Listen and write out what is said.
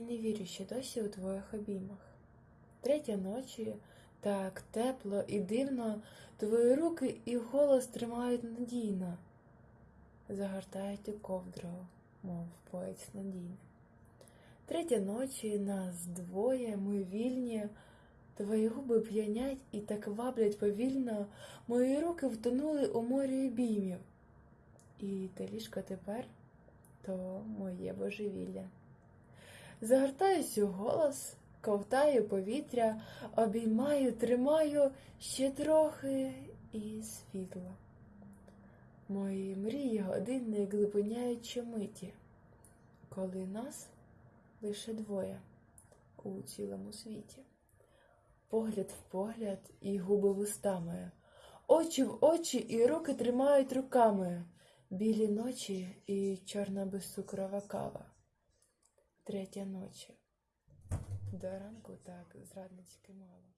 Я не вірю ще досі у твоїх обіймах. Третя ночі, так тепло і дивно, твої руки і голос тримають надійно, загортають у ковдру, мов поець надійний. Третя ночі нас двоє, ми вільні, твої губи п'янять і так ваблять повільно, мої руки втонули у морі обіймів. І те ліжко тепер то моє божевілля. Загортаюсь у голос, ковтаю повітря, обіймаю, тримаю ще трохи і світло. Мої мрії години глибиняють щомиті, коли нас лише двоє у цілому світі. Погляд в погляд і губи вустами, очі в очі і руки тримають руками, білі ночі і чорна безцукрова кава. Третя ночі. До ранку так зрадницьки мало.